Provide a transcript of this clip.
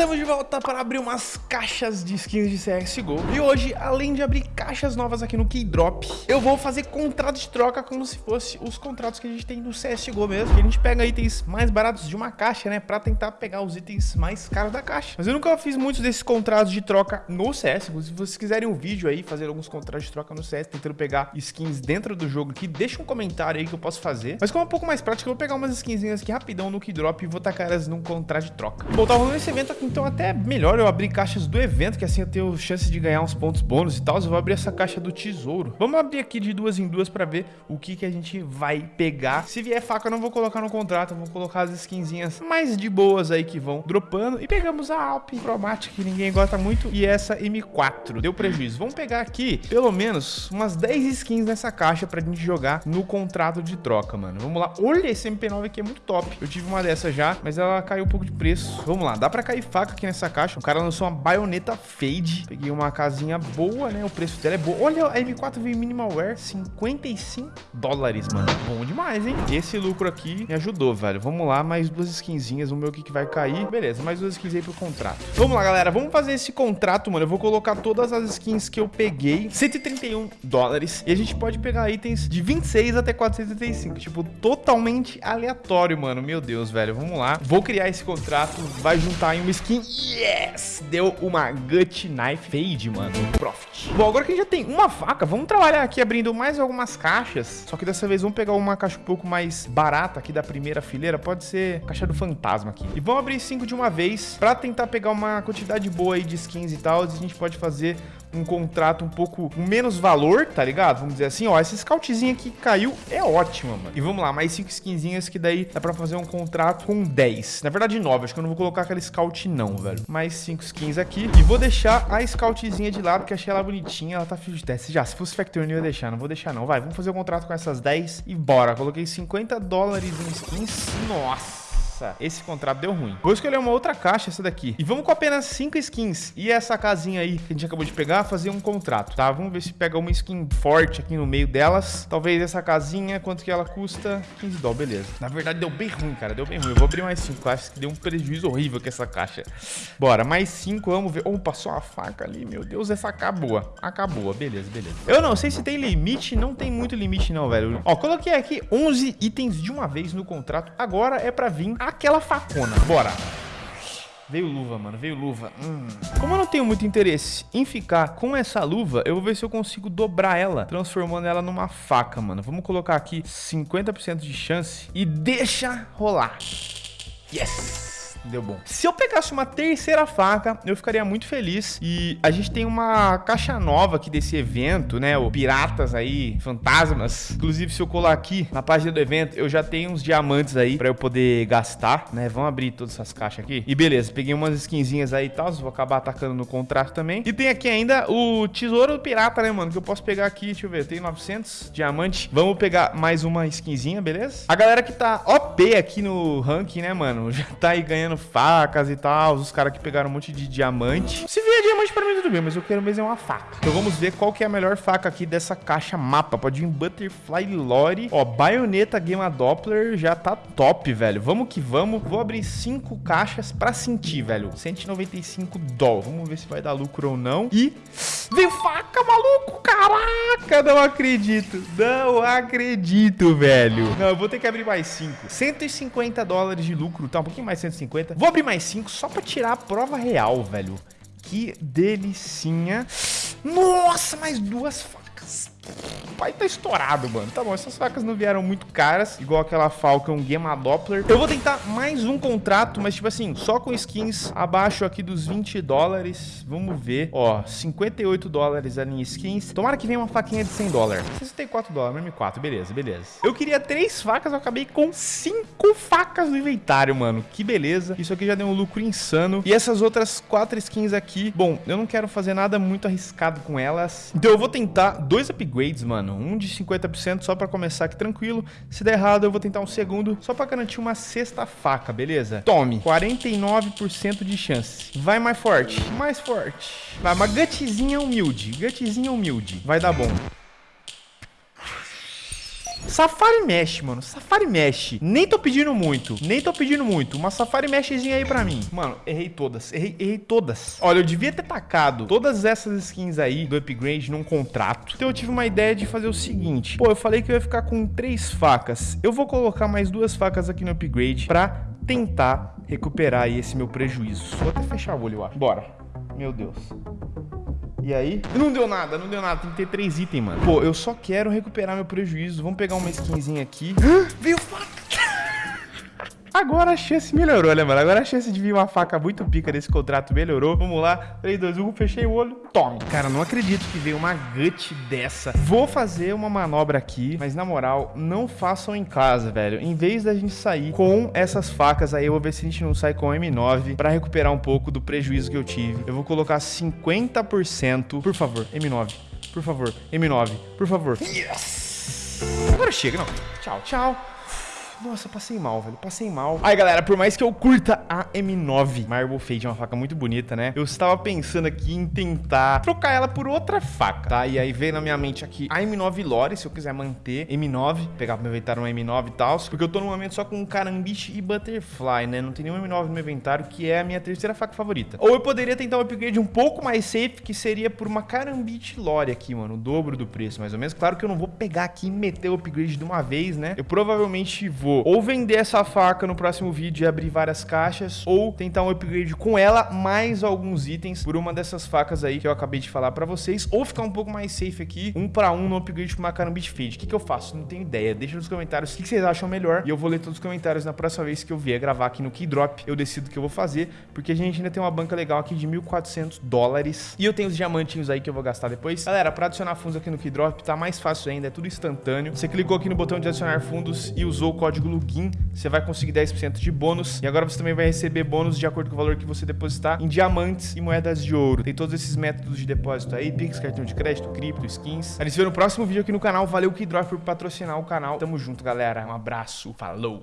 Estamos de volta para abrir umas caixas de skins de CSGO. E hoje, além de abrir caixas novas aqui no Keydrop Eu vou fazer contrato de troca como se fosse os contratos que a gente tem no CSGO mesmo. Que a gente pega itens mais baratos de uma caixa, né? Pra tentar pegar os itens mais caros da caixa. Mas eu nunca fiz muitos desses contratos de troca no CS Se vocês quiserem um vídeo aí, fazer alguns contratos de troca no CS Tentando pegar skins dentro do jogo aqui Deixa um comentário aí que eu posso fazer. Mas como é um pouco mais prático, eu vou pegar umas skinzinhas aqui rapidão no Keydrop E vou tacar elas num contrato de troca. Bom, tá rolando esse evento aqui, então até melhor eu abrir caixas do evento, que assim eu tenho chance de ganhar uns pontos bônus e tal. Eu vou abrir essa caixa do tesouro. Vamos abrir aqui de duas em duas pra ver o que que a gente vai pegar. Se vier faca, eu não vou colocar no contrato, eu vou colocar as skinzinhas mais de boas aí que vão dropando. E pegamos a Alp Chromatic, que ninguém gosta muito, e essa M4. Deu prejuízo. Vamos pegar aqui, pelo menos, umas 10 skins nessa caixa pra gente jogar no contrato de troca, mano. Vamos lá. Olha, esse MP9 aqui é muito top. Eu tive uma dessa já, mas ela caiu um pouco de preço. Vamos lá, dá pra cair faca aqui nessa caixa. O cara lançou uma baioneta fade. Peguei uma casinha boa, né? O preço dela é bom. Olha, a M4 veio minimal wear, 55 dólares, mano. Bom demais, hein? Esse lucro aqui me ajudou, velho. Vamos lá, mais duas skinzinhas. Vamos ver o que, que vai cair. Beleza, mais duas skins aí pro contrato. Vamos lá, galera. Vamos fazer esse contrato, mano. Eu vou colocar todas as skins que eu peguei. 131 dólares. E a gente pode pegar itens de 26 até 435. Tipo, totalmente aleatório, mano. Meu Deus, velho. Vamos lá. Vou criar esse contrato. Vai juntar em uma skin. Yes! Deu uma Gut Knife Fade, mano. Profit. Bom, agora que a gente já tem uma faca, vamos trabalhar aqui abrindo mais algumas caixas. Só que dessa vez vamos pegar uma caixa um pouco mais barata aqui da primeira fileira. Pode ser caixa do fantasma aqui. E vamos abrir cinco de uma vez pra tentar pegar uma quantidade boa aí de skins e tal. E a gente pode fazer um contrato um pouco menos valor, tá ligado? Vamos dizer assim, ó, essa scoutzinha que caiu é ótima, mano. E vamos lá, mais 5 skinzinhas que daí dá pra fazer um contrato com 10. Na verdade, 9, acho que eu não vou colocar aquela scout não, velho. Mais 5 skins aqui. E vou deixar a scoutzinha de lado, porque achei ela bonitinha, ela tá fio de teste. Já, se fosse Factory eu ia deixar, não vou deixar não. Vai, vamos fazer o um contrato com essas 10 e bora. Coloquei 50 dólares em skins. Nossa. Nossa, esse contrato deu ruim. Vou escolher uma outra caixa, essa daqui. E vamos com apenas 5 skins. E essa casinha aí que a gente acabou de pegar, fazer um contrato, tá? Vamos ver se pega uma skin forte aqui no meio delas. Talvez essa casinha, quanto que ela custa? 15 dólares, beleza. Na verdade, deu bem ruim, cara. Deu bem ruim. Eu vou abrir mais 5 caixas, que deu um prejuízo horrível com essa caixa. Bora, mais 5, vamos ver. Oh, passou uma faca ali, meu Deus, essa acabou. Acabou, beleza, beleza. Eu não sei se tem limite, não tem muito limite não, velho. Ó, coloquei aqui 11 itens de uma vez no contrato. Agora é pra vir a aquela facona. Bora. Veio luva, mano. Veio luva. Hum. Como eu não tenho muito interesse em ficar com essa luva, eu vou ver se eu consigo dobrar ela, transformando ela numa faca, mano. Vamos colocar aqui 50% de chance e deixa rolar. Yes! Deu bom. Se eu pegasse uma terceira faca, eu ficaria muito feliz. E a gente tem uma caixa nova aqui desse evento, né? O Piratas aí, Fantasmas. Inclusive, se eu colar aqui na página do evento, eu já tenho uns diamantes aí pra eu poder gastar, né? Vamos abrir todas essas caixas aqui. E beleza, peguei umas skinzinhas aí e tal. Vou acabar atacando no contrato também. E tem aqui ainda o Tesouro Pirata, né, mano? Que eu posso pegar aqui, deixa eu ver, tem 900 diamantes. Vamos pegar mais uma skinzinha, beleza? A galera que tá OP aqui no ranking, né, mano? Já tá aí ganhando facas e tal. Os caras que pegaram um monte de diamante. Se vier diamante pra mim, tudo bem, mas eu quero mesmo é uma faca. Então vamos ver qual que é a melhor faca aqui dessa caixa mapa. Pode vir Butterfly Lore. Ó, baioneta Gamma Doppler já tá top, velho. Vamos que vamos. Vou abrir cinco caixas pra sentir, velho. 195 dólares. Vamos ver se vai dar lucro ou não. E... Veio faca, maluco! Caraca, não acredito. Não acredito, velho. Não, eu vou ter que abrir mais cinco. 150 dólares de lucro. Tá, um pouquinho mais 150. Vou abrir mais 5 só pra tirar a prova real, velho. Que delicinha. Nossa, mais duas facas pai tá estourado, mano. Tá bom, essas facas não vieram muito caras, igual aquela Falcon Gamma Doppler. Eu vou tentar mais um contrato, mas tipo assim, só com skins abaixo aqui dos 20 dólares. Vamos ver. Ó, 58 dólares ali em skins. Tomara que venha uma faquinha de 100 dólares. 64 dólares, M4, beleza, beleza. Eu queria três facas, eu acabei com cinco facas no inventário, mano. Que beleza. Isso aqui já deu um lucro insano. E essas outras quatro skins aqui, bom, eu não quero fazer nada muito arriscado com elas. Então eu vou tentar dois upgrades, mano mano. Um de 50% só pra começar aqui tranquilo. Se der errado, eu vou tentar um segundo só pra garantir uma sexta faca, beleza? Tome. 49% de chance. Vai mais forte. Mais forte. Vai, uma gutzinha humilde. Gutzinha humilde. Vai dar bom. Safari Mesh, mano. Safari Mesh. Nem tô pedindo muito. Nem tô pedindo muito. Uma Safari Meshzinha aí pra mim. Mano, errei todas. Errei, errei todas. Olha, eu devia ter tacado todas essas skins aí do upgrade num contrato. Então eu tive uma ideia de fazer o seguinte. Pô, eu falei que eu ia ficar com três facas. Eu vou colocar mais duas facas aqui no upgrade pra tentar recuperar aí esse meu prejuízo. Vou até fechar o olho, eu acho. Bora. Meu Deus. E aí? Não deu nada, não deu nada. Tem que ter três itens, mano. Pô, eu só quero recuperar meu prejuízo. Vamos pegar uma skinzinha aqui. Viu faca? Agora a chance melhorou, né, mano? Agora a chance de vir uma faca muito pica desse contrato melhorou. Vamos lá. 3, 2, 1, fechei o olho. Tome. Cara, não acredito que veio uma gut dessa. Vou fazer uma manobra aqui, mas na moral, não façam em casa, velho. Em vez da gente sair com essas facas aí, eu vou ver se a gente não sai com M9 pra recuperar um pouco do prejuízo que eu tive. Eu vou colocar 50%. Por favor, M9. Por favor, M9. Por favor. Yes! Agora chega, não. Tchau, tchau. Nossa, passei mal, velho. Passei mal. Aí, galera, por mais que eu curta a M9 Marble Fade, é uma faca muito bonita, né? Eu estava pensando aqui em tentar trocar ela por outra faca, tá? E aí veio na minha mente aqui a M9 Lore, se eu quiser manter M9, pegar pro meu inventário um M9 e tal, porque eu tô no momento só com Carambiche e Butterfly, né? Não tem nenhum M9 no meu inventário, que é a minha terceira faca favorita. Ou eu poderia tentar um upgrade um pouco mais safe, que seria por uma Carambiche Lore aqui, mano, o dobro do preço, mais ou menos. Claro que eu não vou pegar aqui e meter o upgrade de uma vez, né? Eu provavelmente vou vou ou vender essa faca no próximo vídeo e abrir várias caixas, ou tentar um upgrade com ela, mais alguns itens por uma dessas facas aí que eu acabei de falar pra vocês, ou ficar um pouco mais safe aqui, um pra um no upgrade com uma Carambit Fade. O que, que eu faço? Não tenho ideia. Deixa nos comentários o que, que vocês acham melhor e eu vou ler todos os comentários na próxima vez que eu vier gravar aqui no Keydrop. Eu decido o que eu vou fazer, porque a gente ainda tem uma banca legal aqui de 1.400 dólares e eu tenho os diamantinhos aí que eu vou gastar depois. Galera, pra adicionar fundos aqui no Keydrop tá mais fácil ainda, é tudo instantâneo. Você clicou aqui no botão de adicionar fundos e usou o código código LUGIN, você vai conseguir 10% de bônus. E agora você também vai receber bônus de acordo com o valor que você depositar em diamantes e moedas de ouro. Tem todos esses métodos de depósito aí, Pix, cartão de crédito, cripto, skins. A gente se vê no próximo vídeo aqui no canal. Valeu, Keydrop, por patrocinar o canal. Tamo junto, galera. Um abraço. Falou!